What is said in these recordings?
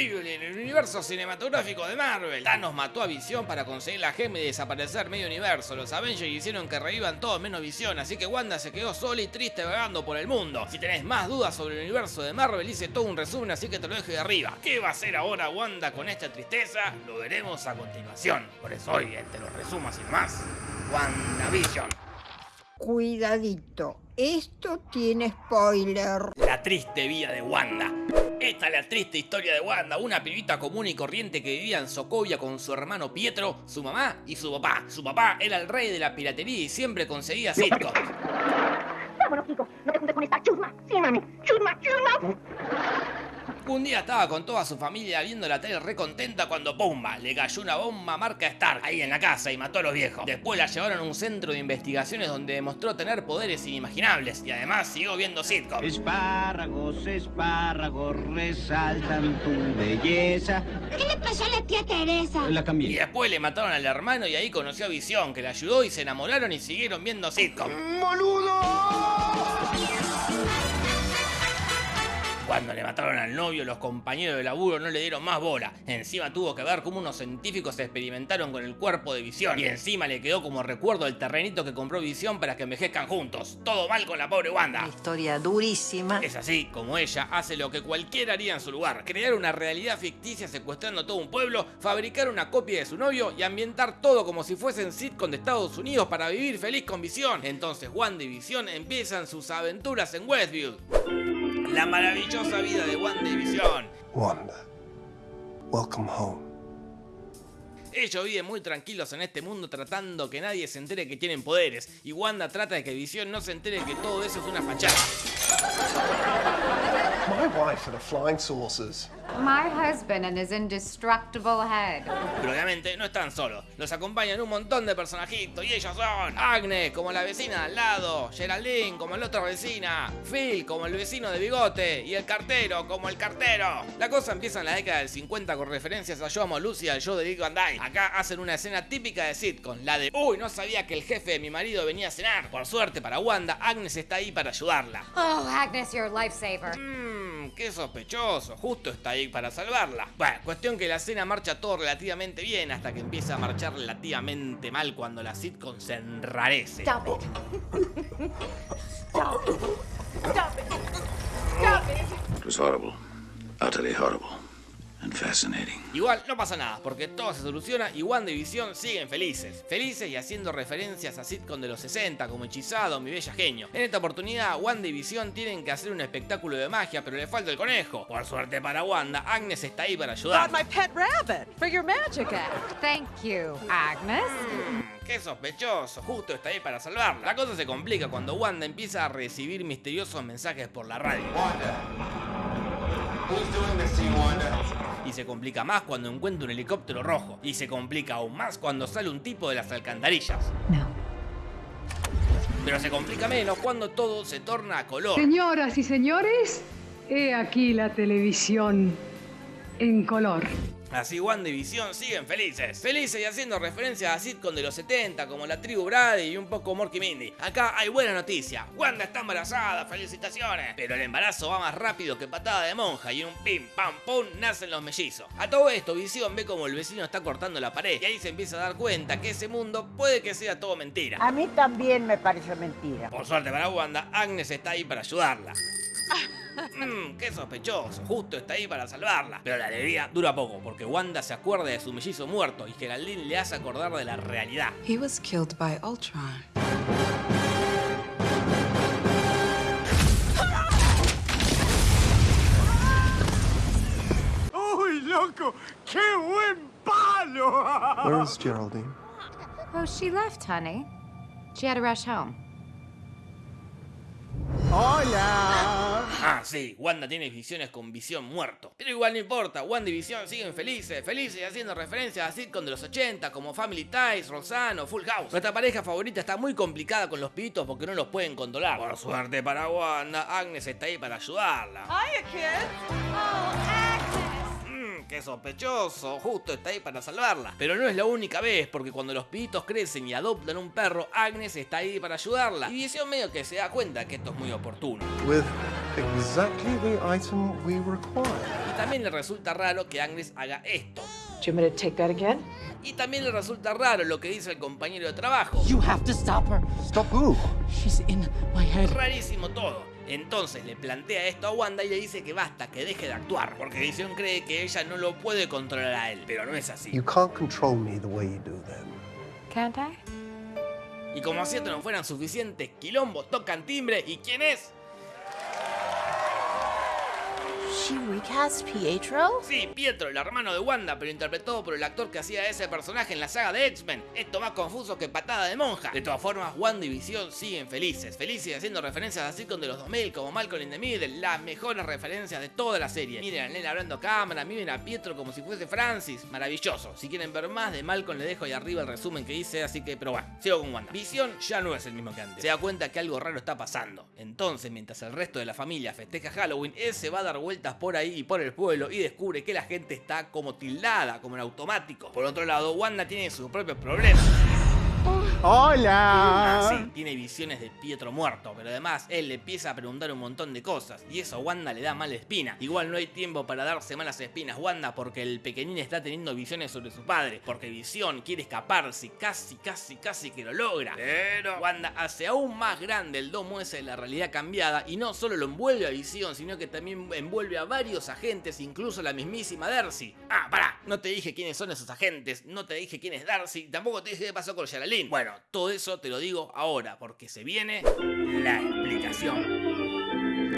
En el universo cinematográfico de Marvel. Thanos mató a Visión para conseguir la gema y desaparecer medio universo. Los Avengers hicieron que revivan todos menos Visión, así que Wanda se quedó sola y triste vagando por el mundo. Si tenés más dudas sobre el universo de Marvel, hice todo un resumen, así que te lo dejo de arriba. ¿Qué va a hacer ahora Wanda con esta tristeza? Lo veremos a continuación. Por eso hoy te lo resumo sin más. WandaVision. Cuidadito, esto tiene spoiler. La triste vida de Wanda. Esta es la triste historia de Wanda, una pibita común y corriente que vivía en Sokovia con su hermano Pietro, su mamá y su papá. Su papá era el rey de la piratería y siempre conseguía sitcoms. Vámonos, Kiko. No te juntes con esta chusma. Sí, mami. Chusma, chusma. Un día estaba con toda su familia viendo la tele recontenta cuando ¡pumba! Le cayó una bomba marca Stark ahí en la casa y mató a los viejos. Después la llevaron a un centro de investigaciones donde demostró tener poderes inimaginables y además siguió viendo sitcoms. Espárragos, espárragos, resaltan tu belleza. ¿Qué le pasó a la tía Teresa? La Y cambié. después le mataron al hermano y ahí conoció a Visión, que le ayudó y se enamoraron y siguieron viendo sitcoms. Cuando le mataron al novio, los compañeros de laburo no le dieron más bola. Encima tuvo que ver cómo unos científicos experimentaron con el cuerpo de Visión. Y encima le quedó como recuerdo el terrenito que compró Visión para que envejezcan juntos. Todo mal con la pobre Wanda. Historia durísima. Es así como ella hace lo que cualquiera haría en su lugar. Crear una realidad ficticia secuestrando todo un pueblo, fabricar una copia de su novio y ambientar todo como si fuesen sitcom de Estados Unidos para vivir feliz con Visión. Entonces Wanda y Visión empiezan sus aventuras en Westview. La maravillosa vida de Wanda y Visión. Wanda, welcome home. Ellos viven muy tranquilos en este mundo tratando que nadie se entere que tienen poderes. Y Wanda trata de que Visión no se entere que todo eso es una fachada. My wife and the flying saucers. My husband and his indestructible head. Pero obviamente no están solos. Los acompañan un montón de personajitos y ellos son Agnes como la vecina de al lado, Geraldine como la otra vecina, Phil como el vecino de bigote y el cartero como el cartero. La cosa empieza en la década del 50 con referencias a Yo Amo Lucy y al show de Dick Van Dyke. Acá hacen una escena típica de sitcom, la de Uy, no sabía que el jefe de mi marido venía a cenar. Por suerte para Wanda, Agnes está ahí para ayudarla. Oh, Agnes, you're a lifesaver. Mmm, qué sospechoso, justo está ahí para salvarla. Bueno, cuestión que la escena marcha todo relativamente bien hasta que empieza a marchar relativamente mal cuando la sitcom se enrarece. Stop it. Stop it. Stop it. Stop it. It was horrible. Utterly horrible. And fascinating. Igual no pasa nada, porque todo se soluciona y Wanda y Visión siguen felices. Felices y haciendo referencias a sitcom de los 60 como Hechizado, Mi Bella Genio. En esta oportunidad, Wanda y Visión tienen que hacer un espectáculo de magia, pero le falta el conejo. Por suerte para Wanda, Agnes está ahí para ayudar. my pet rabbit for your magic act. Thank you, Agnes. Mm, Qué sospechoso, justo está ahí para salvarla. La cosa se complica cuando Wanda empieza a recibir misteriosos mensajes por la radio. Y se complica más cuando encuentra un helicóptero rojo. Y se complica aún más cuando sale un tipo de las alcantarillas. No. Pero se complica menos cuando todo se torna a color. Señoras y señores, he aquí la televisión en color. Así Wanda y Visión siguen felices. Felices y haciendo referencias a sitcom de los 70 como La Tribu Brady y un poco Morky Mindy. Acá hay buena noticia. Wanda está embarazada, felicitaciones. Pero el embarazo va más rápido que patada de monja y en un pim pam pum nacen los mellizos. A todo esto Visión ve como el vecino está cortando la pared y ahí se empieza a dar cuenta que ese mundo puede que sea todo mentira. A mí también me pareció mentira. Por suerte para Wanda, Agnes está ahí para ayudarla. Mmm, qué sospechoso, justo está ahí para salvarla. Pero la alegría dura poco, porque Wanda se acuerda de su mellizo muerto y Geraldine le hace acordar de la realidad. He was killed by Ultron. ¡Uy, loco! ¡Qué buen palo! Where is Geraldine? Oh, she left, honey. She had to rush home. ¡Hola! Ah, sí, Wanda tiene visiones con visión muerto. Pero igual no importa, Wanda y Visión siguen felices, felices y haciendo referencias a sitcom de los 80 como Family Ties, Rosanna o Full House. Nuestra pareja favorita está muy complicada con los pibitos porque no los pueden controlar. Por suerte para Wanda, Agnes está ahí para ayudarla. Hiya, kids. Oh, Agnes. Mmm, qué sospechoso, justo está ahí para salvarla. Pero no es la única vez, porque cuando los pibitos crecen y adoptan un perro, Agnes está ahí para ayudarla. Y Visión medio que se da cuenta que esto es muy oportuno. With exactly the item we require. Y también le resulta raro que Agnes haga esto. Do you want me to take that again? Y también le resulta raro lo que dice el compañero de trabajo. You have to stop her. Stop who? She's in my head. Rarísimo todo. Entonces le plantea esto a Wanda y le dice que basta, que deje de actuar, porque Visión cree que ella no lo puede controlar a él, pero no es así. You can't control me the way you do then. Can't I? Y como si esto no fueran suficientes, Quilombo tocan timbre y ¿quién es? She recast Pietro? Sí, Pietro, el hermano de Wanda, pero interpretado por el actor que hacía ese personaje en la saga de X-Men. Esto más confuso que patada de monja. De todas formas, Wanda y Visión siguen felices. Felices haciendo referencias a sitcom de los 2000 como Malcolm in the Middle, las mejores referencias de toda la serie. Miren a Nena hablando a cámara, miren a Pietro como si fuese Francis. Maravilloso. Si quieren ver más de Malcolm, le dejo ahí arriba el resumen que hice, así que, pero bueno, sigo con Wanda. Visión ya no es el mismo que antes. Se da cuenta que algo raro está pasando. Entonces, mientras el resto de la familia festeja Halloween, él se va a dar por ahí y por el pueblo y descubre que la gente está como tildada, como en automático. Por otro lado, Wanda tiene sus propios problemas. Hola. Sí, tiene visiones de Pietro muerto, pero además él le empieza a preguntar un montón de cosas y eso a Wanda le da mala espina. Igual no hay tiempo para darse malas espinas Wanda porque el pequeñín está teniendo visiones sobre su padre, porque Visión quiere escaparse, casi, casi, casi que lo logra. Pero Wanda hace aún más grande el domo ese de la realidad cambiada y no solo lo envuelve a Visión, sino que también envuelve a varios agentes, incluso la mismísima Darcy. Ah, pará, no te dije quiénes son esos agentes, no te dije quién es Darcy, tampoco te dije qué pasó con Bueno, todo eso te lo digo ahora, porque se viene la explicación.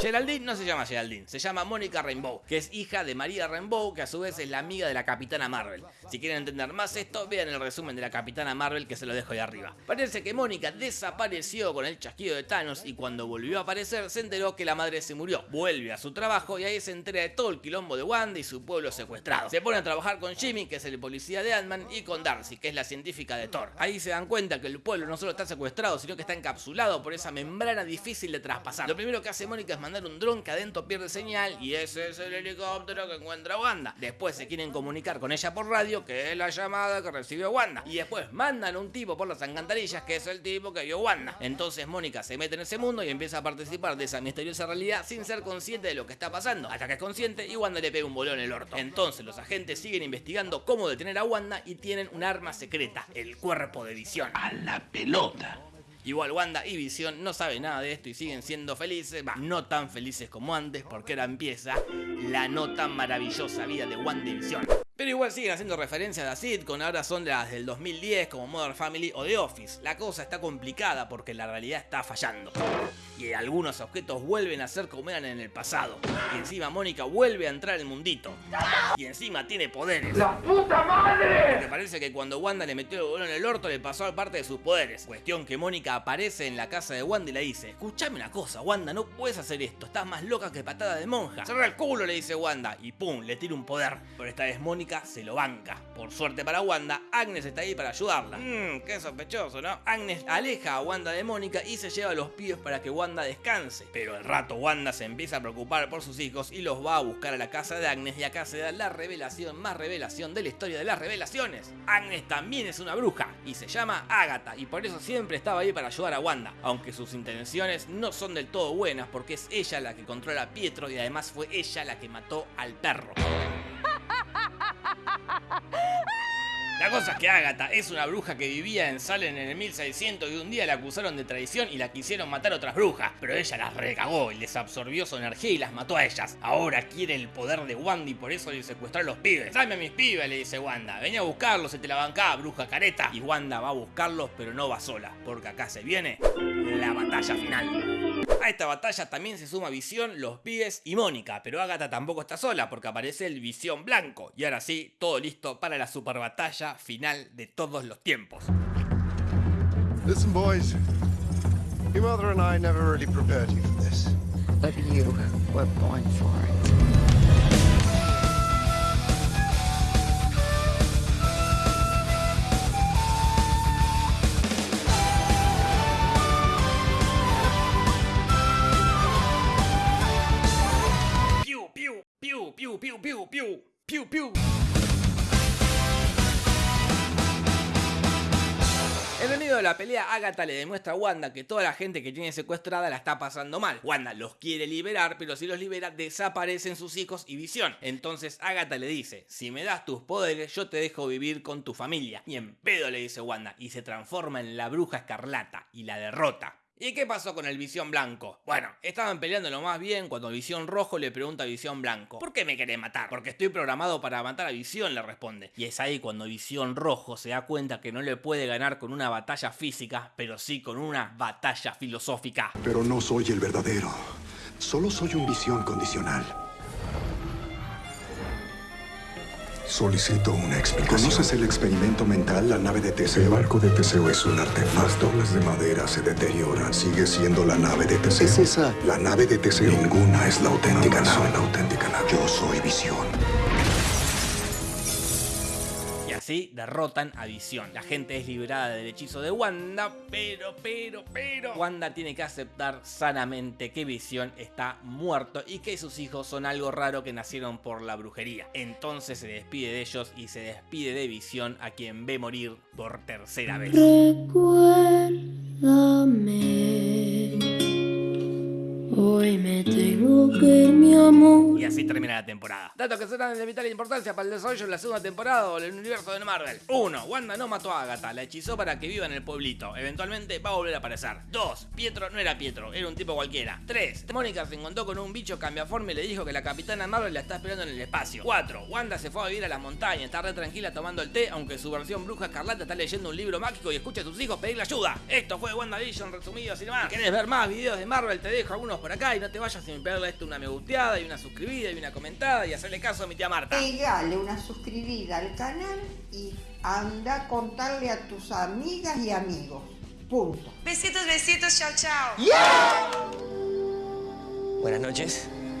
Geraldine no se llama Geraldine, se llama Mónica Rainbow, que es hija de María Rainbow, que a su vez es la amiga de la Capitana Marvel. Si quieren entender más esto, vean el resumen de la Capitana Marvel que se lo dejo ahí arriba. Parece que Mónica desapareció con el chasquido de Thanos y cuando volvió a aparecer se enteró que la madre se murió. Vuelve a su trabajo y ahí se entera de todo el quilombo de Wanda y su pueblo secuestrado. Se pone a trabajar con Jimmy, que es el policía de Ant-Man, y con Darcy, que es la científica de Thor. Ahí se dan cuenta que el pueblo no solo está secuestrado, sino que está encapsulado por esa membrana difícil de traspasar. Lo primero que hace Mónica es mandar un dron que adentro pierde señal y ese es el helicóptero que encuentra Wanda. Después se quieren comunicar con ella por radio, que es la llamada que recibió Wanda. Y después mandan un tipo por las alcantarillas, que es el tipo que vio Wanda. Entonces Mónica se mete en ese mundo y empieza a participar de esa misteriosa realidad sin ser consciente de lo que está pasando. Hasta que es consciente y Wanda le pega un bolón en el orto. Entonces los agentes siguen investigando cómo detener a Wanda y tienen un arma secreta, el cuerpo de visión. A la pelota. Igual Wanda y Visión no saben nada de esto y siguen siendo felices, no tan felices como antes porque ahora empieza la no tan maravillosa vida de Wanda y Visión. Pero igual siguen haciendo referencias a sitcom, ahora son las del 2010 como Modern Family o The Office. La cosa está complicada porque la realidad está fallando. Y algunos objetos vuelven a ser como eran en el pasado. Y encima Mónica vuelve a entrar al mundito. Y encima tiene poderes. ¡La puta madre! Porque parece que cuando Wanda le metió el bolón en el orto le pasó a parte de sus poderes. Cuestión que Mónica aparece en la casa de Wanda y le dice, escuchame una cosa, Wanda, no puedes hacer esto, estás más loca que patada de monja. Cerra el culo, le dice Wanda, y pum, le tira un poder. Pero esta vez Mónica se lo banca. Por suerte para Wanda, Agnes está ahí para ayudarla. Mmm, qué sospechoso, ¿no? Agnes aleja a Wanda de Mónica y se lleva a los pibes para que Wanda descanse. Pero al rato Wanda se empieza a preocupar por sus hijos y los va a buscar a la casa de Agnes y acá se da la revelación más revelación de la historia de las revelaciones. Agnes también es una bruja y se llama Agatha y por eso siempre estaba ahí para ayudar a Wanda, aunque sus intenciones no son del todo buenas porque es ella la que controla a Pietro y además fue ella la que mató al perro. La cosa es que Agatha es una bruja que vivía en Salem en el 1600 y un día la acusaron de traición y la quisieron matar otras brujas, pero ella las recagó y les absorbió su energía y las mató a ellas. Ahora quiere el poder de Wanda y por eso le secuestró a los pibes. Dame a mis pibes, le dice Wanda. Venía a buscarlos, se te la bancaba, bruja careta. Y Wanda va a buscarlos, pero no va sola, porque acá se viene la batalla final. A esta batalla también se suma Visión, los pibes y Mónica, pero Agatha tampoco está sola porque aparece el Visión Blanco. Y ahora sí, todo listo para la super batalla final de todos los tiempos. Listen, boys. Your mother and I never really prepared you for this. But you were born for it. Piu, piu, piu, piu, piu, piu. El medio de la pelea, Agatha le demuestra a Wanda que toda la gente que tiene secuestrada la está pasando mal. Wanda los quiere liberar, pero si los libera, desaparecen sus hijos y visión. Entonces Agatha le dice: Si me das tus poderes, yo te dejo vivir con tu familia. Y en pedo le dice Wanda, y se transforma en la bruja escarlata y la derrota. ¿Y qué pasó con el Visión Blanco? Bueno, estaban peleando lo más bien cuando Visión Rojo le pregunta a Visión Blanco, ¿por qué me querés matar? Porque estoy programado para matar a Visión, le responde. Y es ahí cuando Visión Rojo se da cuenta que no le puede ganar con una batalla física, pero sí con una batalla filosófica. Pero no soy el verdadero. Solo soy un visión condicional. Solicito una explicación. ¿Conoces el experimento mental, la nave de Teseo? El barco de Teseo es un artefacto. Las tablas de madera se deterioran. Sigue siendo la nave de Teseo. ¿Es esa la nave de Teseo? Ninguna es la auténtica nave. soy la auténtica nave. Yo soy visión. Así derrotan a Visión. La gente es liberada del hechizo de Wanda, pero, pero, pero... Wanda tiene que aceptar sanamente que Visión está muerto y que sus hijos son algo raro que nacieron por la brujería. Entonces se despide de ellos y se despide de Visión a quien ve morir por tercera vez. Hoy me tengo que. Así termina la temporada. Datos que serán de vital importancia para el desarrollo de la segunda temporada del universo de Marvel. 1. Wanda no mató a Agatha, la hechizó para que viva en el pueblito. Eventualmente va a volver a aparecer. 2. Pietro no era Pietro, era un tipo cualquiera. 3. Mónica se encontró con un bicho cambiaforme y le dijo que la capitana Marvel la está esperando en el espacio. 4. Wanda se fue a vivir a las montañas, está re tranquila tomando el té, aunque su versión bruja escarlata está leyendo un libro mágico y escucha a sus hijos pedirle ayuda. Esto fue WandaVision resumido sin más. Si querés ver más videos de Marvel, te dejo algunos por acá y no te vayas sin pegarle a esto una me gusteada y una suscribida y una comentada y hacerle caso a mi tía Marta. Pegale una suscribida al canal y anda a contarle a tus amigas y amigos. Punto. Besitos, besitos, chao, chao. Buenas noches.